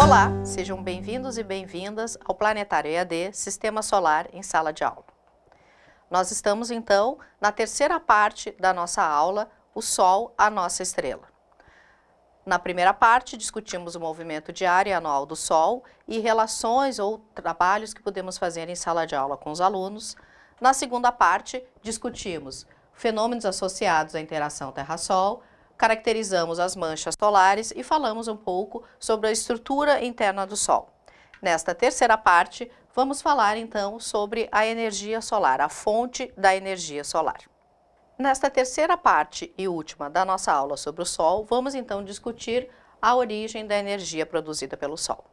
Olá, sejam bem-vindos e bem-vindas ao Planetário EAD Sistema Solar em Sala de Aula. Nós estamos, então, na terceira parte da nossa aula, o Sol, a nossa estrela. Na primeira parte, discutimos o movimento diário e anual do Sol e relações ou trabalhos que podemos fazer em sala de aula com os alunos. Na segunda parte, discutimos fenômenos associados à interação Terra-Sol, caracterizamos as manchas solares e falamos um pouco sobre a estrutura interna do Sol. Nesta terceira parte, vamos falar então sobre a energia solar, a fonte da energia solar. Nesta terceira parte e última da nossa aula sobre o Sol, vamos então discutir a origem da energia produzida pelo Sol.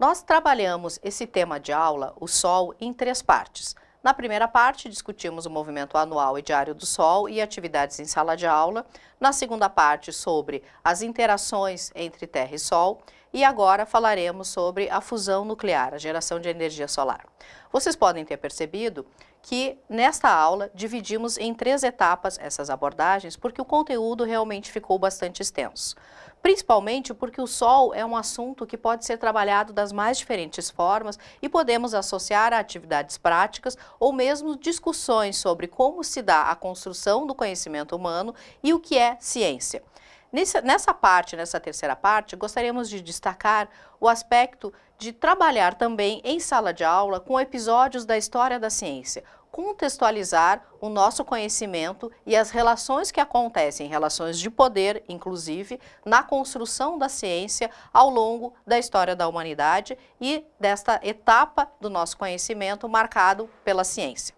Nós trabalhamos esse tema de aula, o Sol, em três partes. Na primeira parte, discutimos o movimento anual e diário do Sol e atividades em sala de aula. Na segunda parte, sobre as interações entre Terra e Sol. E agora falaremos sobre a fusão nuclear, a geração de energia solar. Vocês podem ter percebido que nesta aula dividimos em três etapas essas abordagens porque o conteúdo realmente ficou bastante extenso. Principalmente porque o Sol é um assunto que pode ser trabalhado das mais diferentes formas e podemos associar a atividades práticas ou mesmo discussões sobre como se dá a construção do conhecimento humano e o que é ciência. Nessa, parte, nessa terceira parte, gostaríamos de destacar o aspecto de trabalhar também em sala de aula com episódios da história da ciência, contextualizar o nosso conhecimento e as relações que acontecem, relações de poder, inclusive, na construção da ciência ao longo da história da humanidade e desta etapa do nosso conhecimento marcado pela ciência.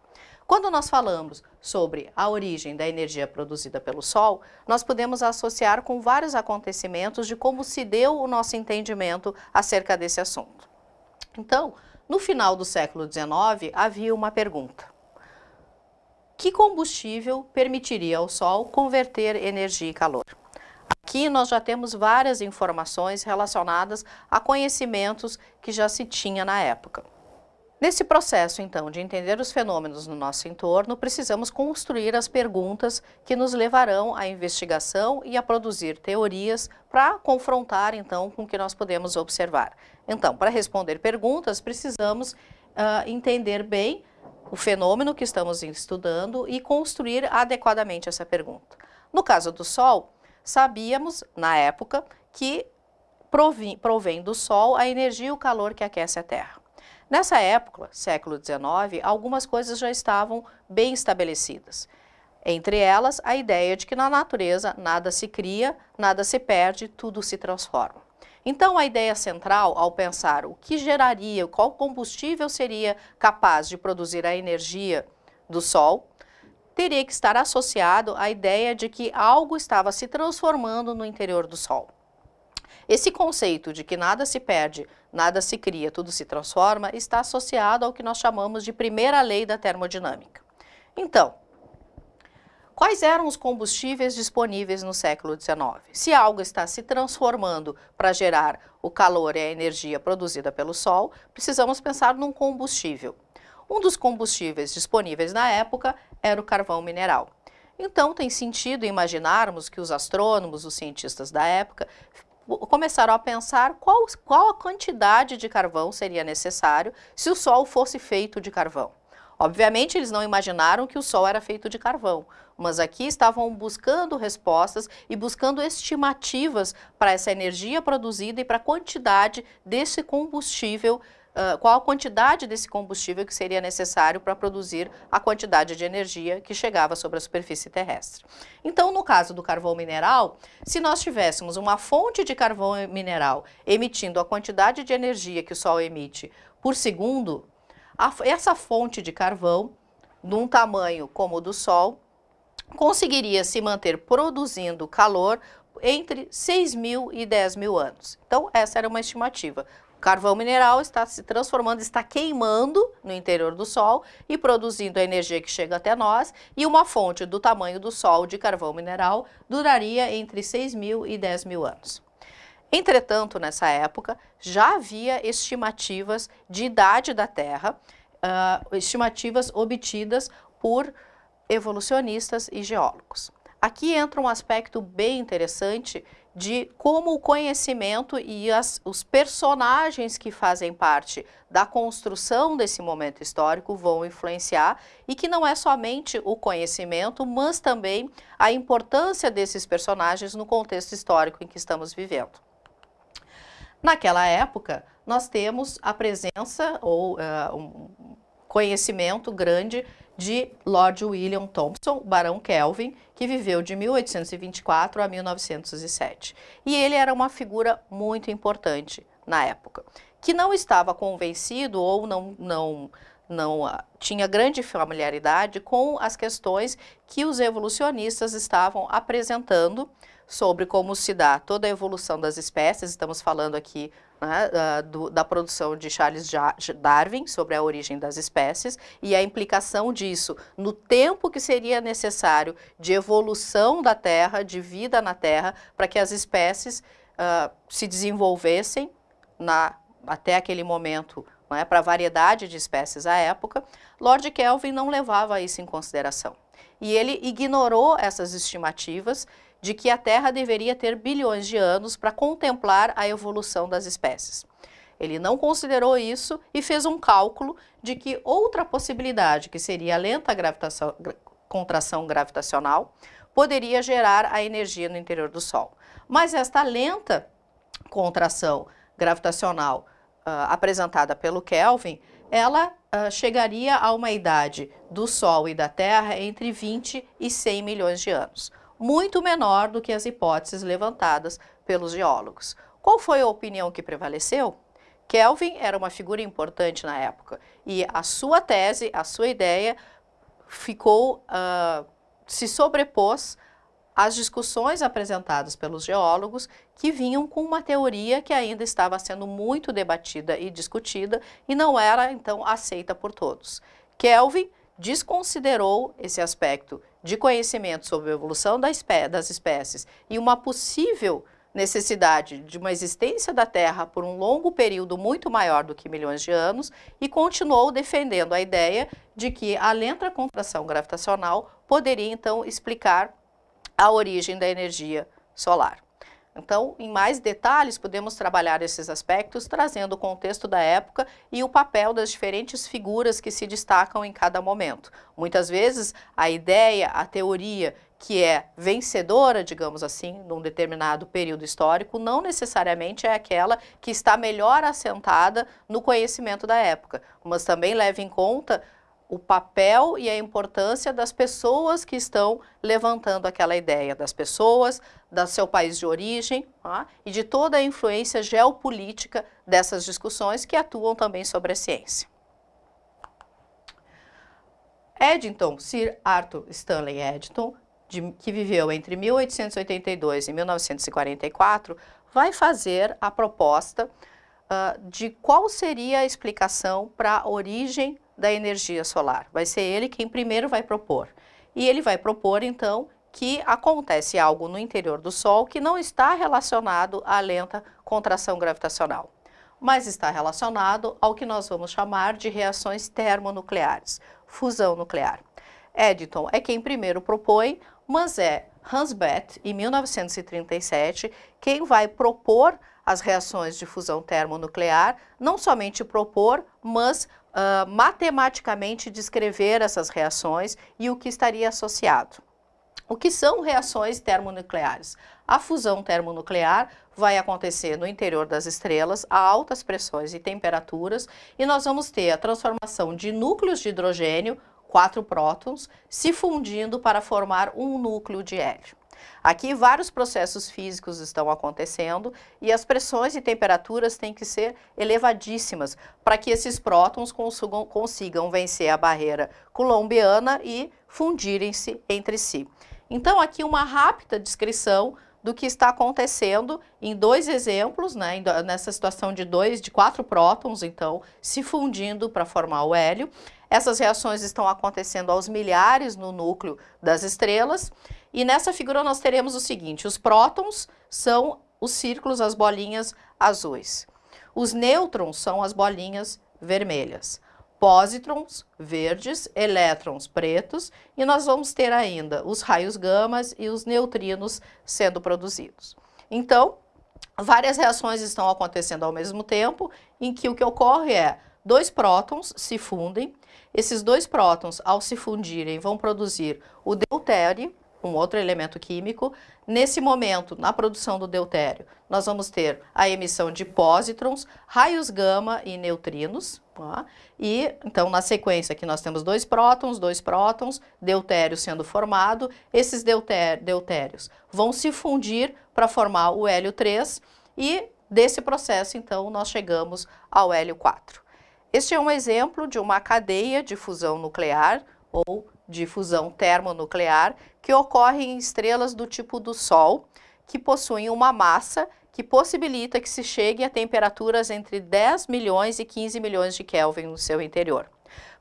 Quando nós falamos sobre a origem da energia produzida pelo Sol, nós podemos associar com vários acontecimentos de como se deu o nosso entendimento acerca desse assunto. Então, no final do século XIX, havia uma pergunta. Que combustível permitiria ao Sol converter energia em calor? Aqui nós já temos várias informações relacionadas a conhecimentos que já se tinha na época. Nesse processo, então, de entender os fenômenos no nosso entorno, precisamos construir as perguntas que nos levarão à investigação e a produzir teorias para confrontar, então, com o que nós podemos observar. Então, para responder perguntas, precisamos uh, entender bem o fenômeno que estamos estudando e construir adequadamente essa pergunta. No caso do Sol, sabíamos, na época, que provém do Sol a energia e o calor que aquece a Terra. Nessa época, século XIX, algumas coisas já estavam bem estabelecidas. Entre elas, a ideia de que na natureza nada se cria, nada se perde, tudo se transforma. Então, a ideia central, ao pensar o que geraria, qual combustível seria capaz de produzir a energia do Sol, teria que estar associado à ideia de que algo estava se transformando no interior do Sol. Esse conceito de que nada se perde, nada se cria, tudo se transforma, está associado ao que nós chamamos de primeira lei da termodinâmica. Então, quais eram os combustíveis disponíveis no século XIX? Se algo está se transformando para gerar o calor e a energia produzida pelo Sol, precisamos pensar num combustível. Um dos combustíveis disponíveis na época era o carvão mineral. Então, tem sentido imaginarmos que os astrônomos, os cientistas da época, começaram a pensar qual, qual a quantidade de carvão seria necessário se o Sol fosse feito de carvão. Obviamente, eles não imaginaram que o Sol era feito de carvão, mas aqui estavam buscando respostas e buscando estimativas para essa energia produzida e para a quantidade desse combustível qual a quantidade desse combustível que seria necessário para produzir a quantidade de energia que chegava sobre a superfície terrestre. Então, no caso do carvão mineral, se nós tivéssemos uma fonte de carvão mineral emitindo a quantidade de energia que o Sol emite por segundo, a, essa fonte de carvão, num tamanho como o do Sol, conseguiria se manter produzindo calor entre 6 mil e 10 mil anos. Então, essa era uma estimativa carvão mineral está se transformando, está queimando no interior do Sol e produzindo a energia que chega até nós e uma fonte do tamanho do Sol de carvão mineral duraria entre 6 mil e 10 mil anos. Entretanto, nessa época, já havia estimativas de idade da Terra, uh, estimativas obtidas por evolucionistas e geólogos. Aqui entra um aspecto bem interessante de como o conhecimento e as, os personagens que fazem parte da construção desse momento histórico vão influenciar e que não é somente o conhecimento, mas também a importância desses personagens no contexto histórico em que estamos vivendo. Naquela época, nós temos a presença ou uh, um conhecimento grande de Lord William Thompson, Barão Kelvin, que viveu de 1824 a 1907. E ele era uma figura muito importante na época, que não estava convencido ou não, não, não uh, tinha grande familiaridade com as questões que os evolucionistas estavam apresentando sobre como se dá toda a evolução das espécies, estamos falando aqui né, do, da produção de Charles Darwin sobre a origem das espécies e a implicação disso no tempo que seria necessário de evolução da Terra, de vida na Terra, para que as espécies uh, se desenvolvessem na, até aquele momento né, para a variedade de espécies à época, Lord Kelvin não levava isso em consideração. E ele ignorou essas estimativas de que a Terra deveria ter bilhões de anos para contemplar a evolução das espécies. Ele não considerou isso e fez um cálculo de que outra possibilidade, que seria a lenta gravitação, contração gravitacional, poderia gerar a energia no interior do Sol. Mas esta lenta contração gravitacional uh, apresentada pelo Kelvin, ela uh, chegaria a uma idade do Sol e da Terra entre 20 e 100 milhões de anos muito menor do que as hipóteses levantadas pelos geólogos. Qual foi a opinião que prevaleceu? Kelvin era uma figura importante na época e a sua tese, a sua ideia ficou, uh, se sobrepôs às discussões apresentadas pelos geólogos que vinham com uma teoria que ainda estava sendo muito debatida e discutida e não era então aceita por todos. Kelvin desconsiderou esse aspecto de conhecimento sobre a evolução das espécies e uma possível necessidade de uma existência da Terra por um longo período muito maior do que milhões de anos e continuou defendendo a ideia de que a lenta contração gravitacional poderia então explicar a origem da energia solar. Então, em mais detalhes, podemos trabalhar esses aspectos trazendo o contexto da época e o papel das diferentes figuras que se destacam em cada momento. Muitas vezes, a ideia, a teoria que é vencedora, digamos assim, num determinado período histórico, não necessariamente é aquela que está melhor assentada no conhecimento da época, mas também leva em conta o papel e a importância das pessoas que estão levantando aquela ideia, das pessoas, do seu país de origem tá? e de toda a influência geopolítica dessas discussões que atuam também sobre a ciência. Eddington, Sir Arthur Stanley Eddington, de, que viveu entre 1882 e 1944, vai fazer a proposta uh, de qual seria a explicação para a origem da energia solar. Vai ser ele quem primeiro vai propor. E ele vai propor, então, que acontece algo no interior do Sol que não está relacionado à lenta contração gravitacional, mas está relacionado ao que nós vamos chamar de reações termonucleares, fusão nuclear. Eddington é quem primeiro propõe, mas é Hans Bethe, em 1937, quem vai propor as reações de fusão termonuclear, não somente propor, mas uh, matematicamente descrever essas reações e o que estaria associado. O que são reações termonucleares? A fusão termonuclear vai acontecer no interior das estrelas a altas pressões e temperaturas e nós vamos ter a transformação de núcleos de hidrogênio, quatro prótons, se fundindo para formar um núcleo de hélio. Aqui vários processos físicos estão acontecendo e as pressões e temperaturas têm que ser elevadíssimas para que esses prótons consigam, consigam vencer a barreira colombiana e fundirem-se entre si. Então aqui uma rápida descrição do que está acontecendo em dois exemplos, né, nessa situação de dois, de quatro prótons, então, se fundindo para formar o hélio. Essas reações estão acontecendo aos milhares no núcleo das estrelas e nessa figura nós teremos o seguinte, os prótons são os círculos, as bolinhas azuis. Os nêutrons são as bolinhas vermelhas. Pósitrons verdes, elétrons pretos e nós vamos ter ainda os raios gamas e os neutrinos sendo produzidos. Então, várias reações estão acontecendo ao mesmo tempo, em que o que ocorre é dois prótons se fundem, esses dois prótons, ao se fundirem, vão produzir o deutério, um outro elemento químico. Nesse momento, na produção do deutério, nós vamos ter a emissão de pósitrons, raios gama e neutrinos. Tá? E, então, na sequência aqui nós temos dois prótons, dois prótons, deutério sendo formado. Esses deutérios vão se fundir para formar o hélio 3 e desse processo, então, nós chegamos ao hélio 4. Este é um exemplo de uma cadeia de fusão nuclear ou de fusão termonuclear que ocorre em estrelas do tipo do Sol, que possuem uma massa que possibilita que se chegue a temperaturas entre 10 milhões e 15 milhões de Kelvin no seu interior.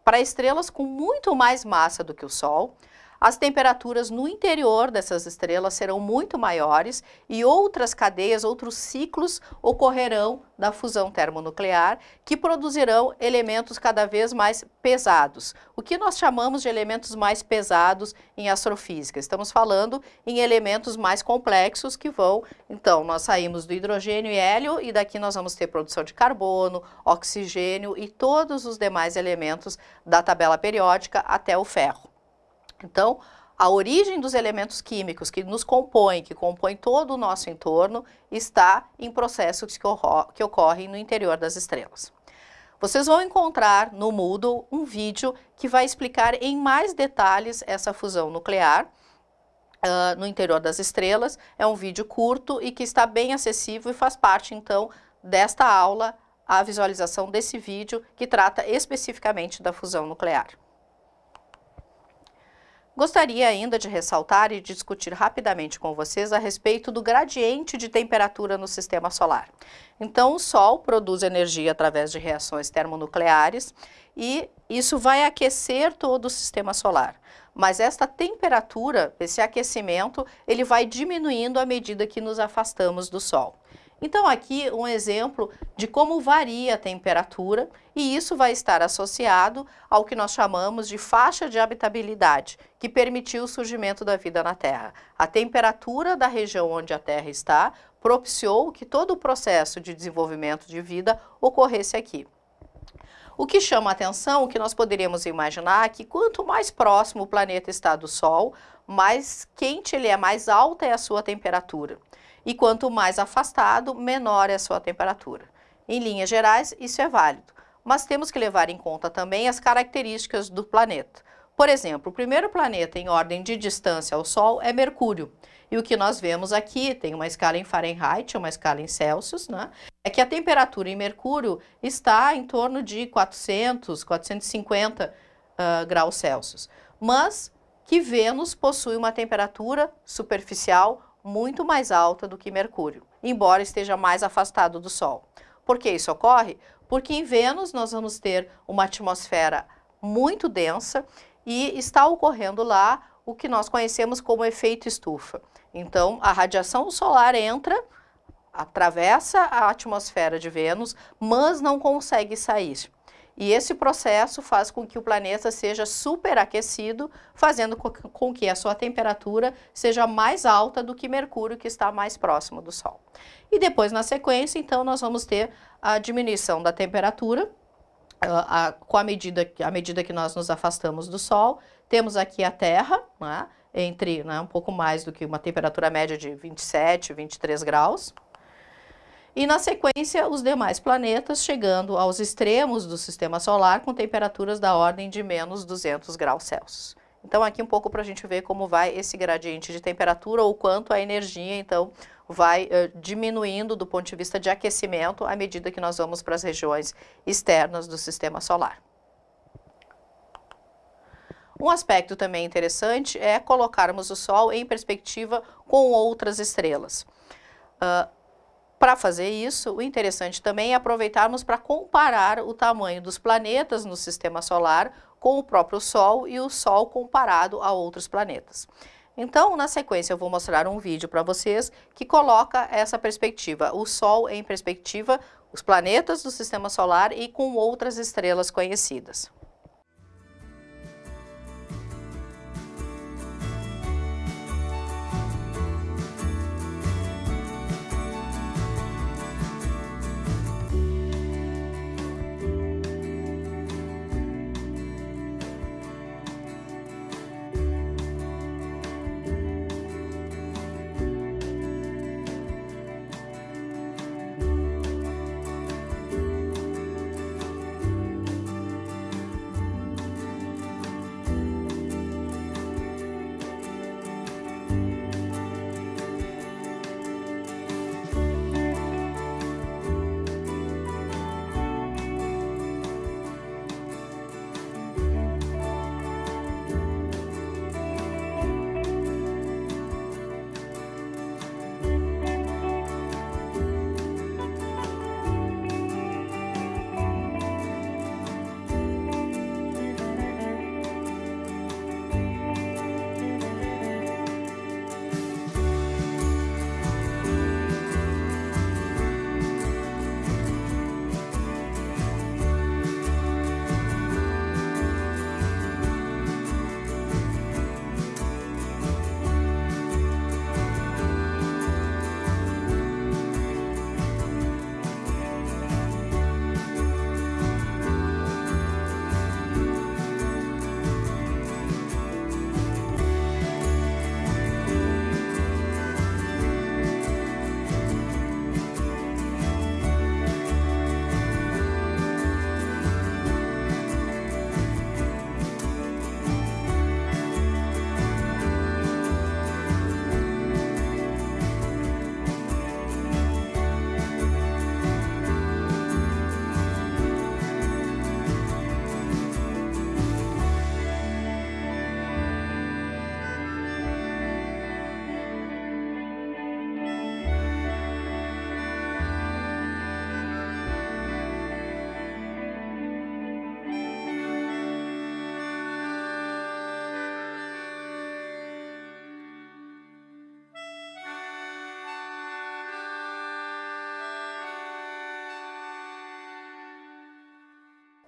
Para estrelas com muito mais massa do que o Sol, as temperaturas no interior dessas estrelas serão muito maiores e outras cadeias, outros ciclos ocorrerão da fusão termonuclear que produzirão elementos cada vez mais pesados. O que nós chamamos de elementos mais pesados em astrofísica? Estamos falando em elementos mais complexos que vão, então, nós saímos do hidrogênio e hélio e daqui nós vamos ter produção de carbono, oxigênio e todos os demais elementos da tabela periódica até o ferro. Então, a origem dos elementos químicos que nos compõem, que compõem todo o nosso entorno, está em processos que, que ocorrem no interior das estrelas. Vocês vão encontrar no Moodle um vídeo que vai explicar em mais detalhes essa fusão nuclear uh, no interior das estrelas. É um vídeo curto e que está bem acessível e faz parte, então, desta aula, a visualização desse vídeo que trata especificamente da fusão nuclear. Gostaria ainda de ressaltar e discutir rapidamente com vocês a respeito do gradiente de temperatura no sistema solar. Então, o Sol produz energia através de reações termonucleares e isso vai aquecer todo o sistema solar. Mas esta temperatura, esse aquecimento, ele vai diminuindo à medida que nos afastamos do Sol. Então aqui um exemplo de como varia a temperatura e isso vai estar associado ao que nós chamamos de faixa de habitabilidade, que permitiu o surgimento da vida na Terra. A temperatura da região onde a Terra está propiciou que todo o processo de desenvolvimento de vida ocorresse aqui. O que chama a atenção, o que nós poderíamos imaginar, é que quanto mais próximo o planeta está do Sol, mais quente ele é, mais alta é a sua temperatura e quanto mais afastado, menor é a sua temperatura. Em linhas gerais, isso é válido, mas temos que levar em conta também as características do planeta. Por exemplo, o primeiro planeta em ordem de distância ao Sol é Mercúrio. E o que nós vemos aqui, tem uma escala em Fahrenheit, uma escala em Celsius, né? é que a temperatura em Mercúrio está em torno de 400, 450 uh, graus Celsius. Mas que Vênus possui uma temperatura superficial muito mais alta do que Mercúrio, embora esteja mais afastado do Sol. Por que isso ocorre? Porque em Vênus nós vamos ter uma atmosfera muito densa e está ocorrendo lá o que nós conhecemos como efeito estufa. Então, a radiação solar entra, atravessa a atmosfera de Vênus, mas não consegue sair. E esse processo faz com que o planeta seja superaquecido, fazendo com que a sua temperatura seja mais alta do que Mercúrio, que está mais próximo do Sol. E depois, na sequência, então, nós vamos ter a diminuição da temperatura, a, a, com a medida, a medida que nós nos afastamos do Sol. Temos aqui a Terra, né, entre né, um pouco mais do que uma temperatura média de 27, 23 graus e na sequência os demais planetas chegando aos extremos do sistema solar com temperaturas da ordem de menos 200 graus Celsius. Então aqui um pouco para a gente ver como vai esse gradiente de temperatura ou quanto a energia então vai uh, diminuindo do ponto de vista de aquecimento à medida que nós vamos para as regiões externas do sistema solar. Um aspecto também interessante é colocarmos o Sol em perspectiva com outras estrelas. Uh, para fazer isso, o interessante também é aproveitarmos para comparar o tamanho dos planetas no sistema solar com o próprio Sol e o Sol comparado a outros planetas. Então, na sequência, eu vou mostrar um vídeo para vocês que coloca essa perspectiva, o Sol em perspectiva, os planetas do Sistema Solar e com outras estrelas conhecidas.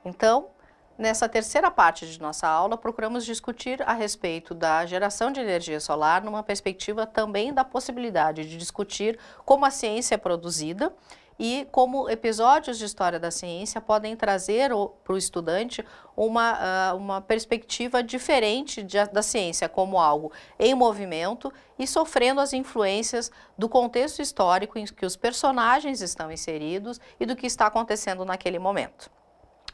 Então, nessa terceira parte de nossa aula, procuramos discutir a respeito da geração de energia solar numa perspectiva também da possibilidade de discutir como a ciência é produzida e como episódios de história da ciência podem trazer para o estudante uma, uh, uma perspectiva diferente de, da ciência como algo em movimento e sofrendo as influências do contexto histórico em que os personagens estão inseridos e do que está acontecendo naquele momento.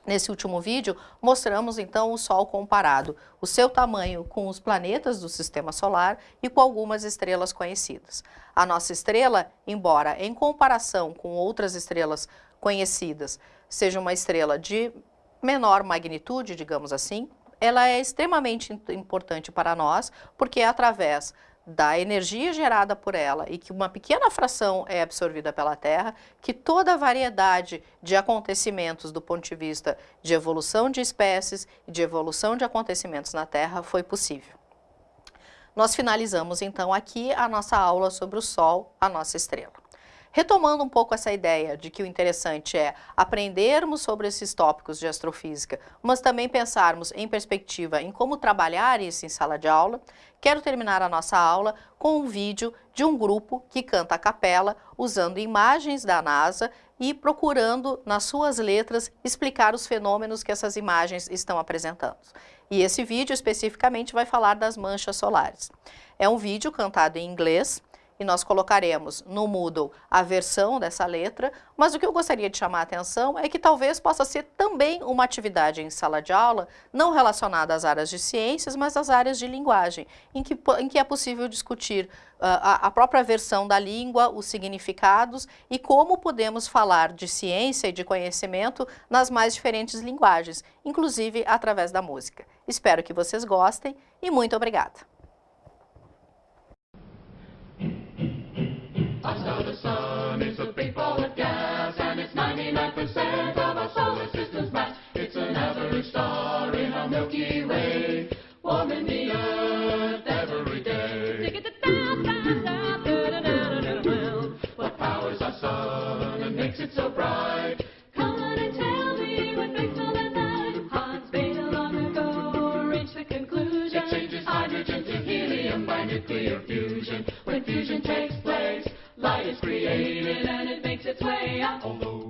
Nesse último vídeo, mostramos então o Sol comparado, o seu tamanho com os planetas do Sistema Solar e com algumas estrelas conhecidas. A nossa estrela, embora em comparação com outras estrelas conhecidas, seja uma estrela de menor magnitude, digamos assim, ela é extremamente importante para nós, porque é através da energia gerada por ela e que uma pequena fração é absorvida pela Terra, que toda a variedade de acontecimentos do ponto de vista de evolução de espécies e de evolução de acontecimentos na Terra foi possível. Nós finalizamos então aqui a nossa aula sobre o Sol, a nossa estrela. Retomando um pouco essa ideia de que o interessante é aprendermos sobre esses tópicos de astrofísica, mas também pensarmos em perspectiva em como trabalhar isso em sala de aula, quero terminar a nossa aula com um vídeo de um grupo que canta a capela usando imagens da NASA e procurando nas suas letras explicar os fenômenos que essas imagens estão apresentando. E esse vídeo especificamente vai falar das manchas solares. É um vídeo cantado em inglês, e nós colocaremos no Moodle a versão dessa letra, mas o que eu gostaria de chamar a atenção é que talvez possa ser também uma atividade em sala de aula, não relacionada às áreas de ciências, mas às áreas de linguagem, em que, em que é possível discutir uh, a, a própria versão da língua, os significados e como podemos falar de ciência e de conhecimento nas mais diferentes linguagens, inclusive através da música. Espero que vocês gostem e muito obrigada! 99% of our solar system's mass. It's an average star in our Milky Way, warming the Earth every day. What powers our sun and makes it so bright? Come on and tell me what makes all light. Hans reached the conclusion. Hydrogen to helium by nuclear fusion. When fusion takes place, light is created and it makes its way out. Although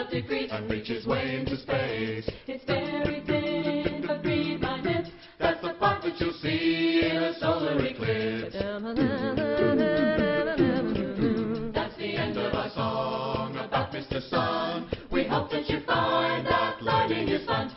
of degrees. and reaches way into space. It's very thin, but read my lips. That's the part that you'll see in a solar eclipse. That's the end of our song about Mr. Sun. We hope that you find that lighting is fun,